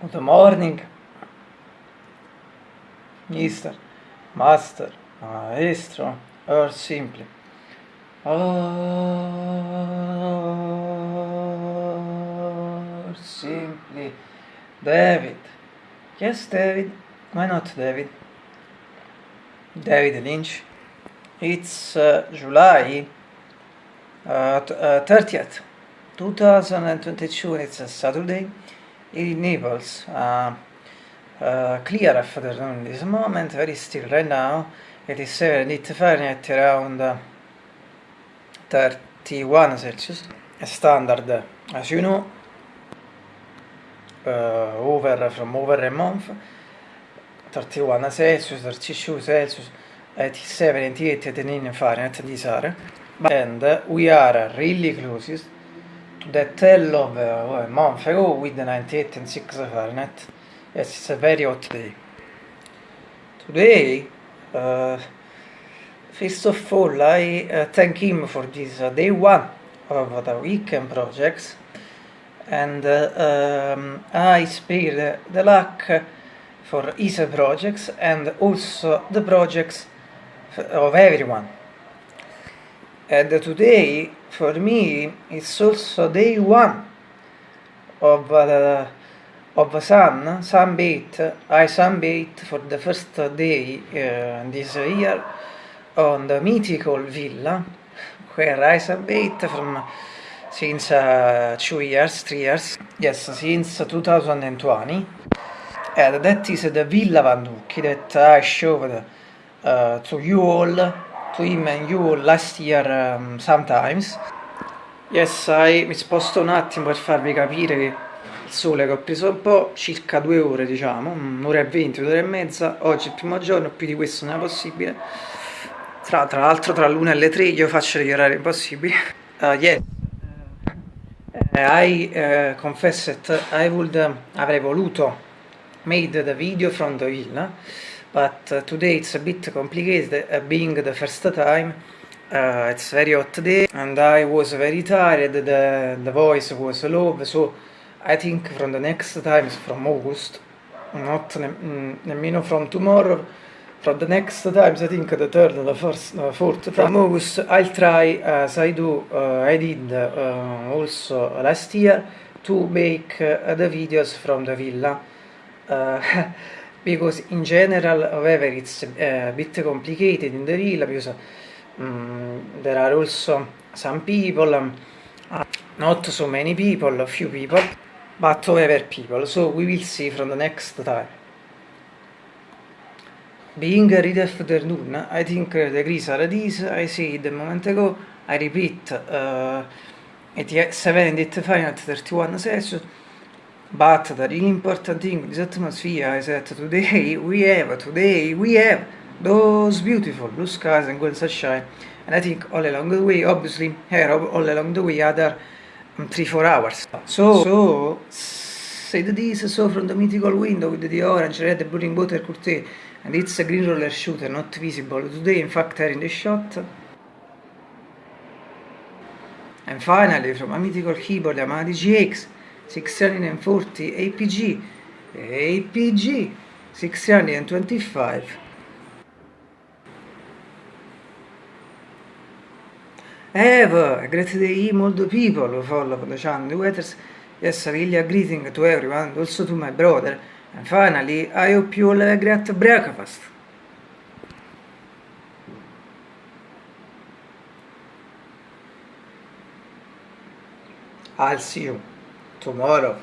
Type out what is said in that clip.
Good morning, Mister, Master, Maestro, or simply. Or simply. David. Yes, David. Why not David? David Lynch. It's uh, July uh, uh, 30th, 2022. It's a Saturday in Naples. Uh, uh, clear afternoon this moment, very still right now. It is 7 Fahrenheit around uh, 31 Celsius. Standard, as you know, uh, over from over a month. 31 Celsius, 32 Celsius, 87, 88, 89 Fahrenheit these are. And we are really close to the tell of uh, a month ago with the 98 and 6 Fahrenheit. Yes, it's a very hot day. Today, uh, first of all, I uh, thank him for this uh, day one of the weekend projects, and uh, um, I spare the luck for his projects and also the projects of everyone. And today, for me, it's also day one of uh, of sun, sunbathe. I sunbathe for the first day uh, this year on the mythical villa where I sunbathe from since uh, two years, three years, yes, since 2020. And that is the Villa Van Ducchi that I showed uh, to you all, to him and you last year um, sometimes. Yes, I, mi sposto un attimo per farvi capire che il sole che ho preso un po', circa due ore diciamo, un'ora e venti, un'ora e mezza, oggi è il primo giorno, più di questo non è possibile. Tra, tra l'altro tra l'una e le tre io faccio degli orari impossibili. Uh, yes. Uh, I uh, confess that I would, uh, avrei voluto made the video from the villa, but uh, today it's a bit complicated, uh, being the first time. Uh, it's very hot day and I was very tired, the, the voice was low, so I think from the next times from August, not ne mm, nemmeno from tomorrow, from the next times I think the third, the first, the fourth, from August I'll try as I do, uh, I did uh, also last year to make uh, the videos from the villa. Uh, because in general, however, it's a bit complicated in the villa because um, there are also some people, um, not so many people, few people, but however people, so we will see from the next time. Being a read afternoon, I think the degrees are these, I said a moment ago, I repeat, uh, at 7 and 8 31 Celsius, but the really important thing in this atmosphere is that today we have, today we have those beautiful blue skies and golden sunshine. And I think all along the way, obviously, here all along the way, other um, three, four hours. So, so said this, so from the mythical window with the orange, red, blue water curtain, and it's a green roller shooter, not visible today, in fact, here in the shot. And finally, from a mythical keyboard, Yamaha DGX, 640 APG, APG 625. Have a great day, the people who follow the channel, weathers. Yes, really a greeting to everyone, also to my brother. And finally, I hope you all have a great breakfast. I'll see you tomorrow.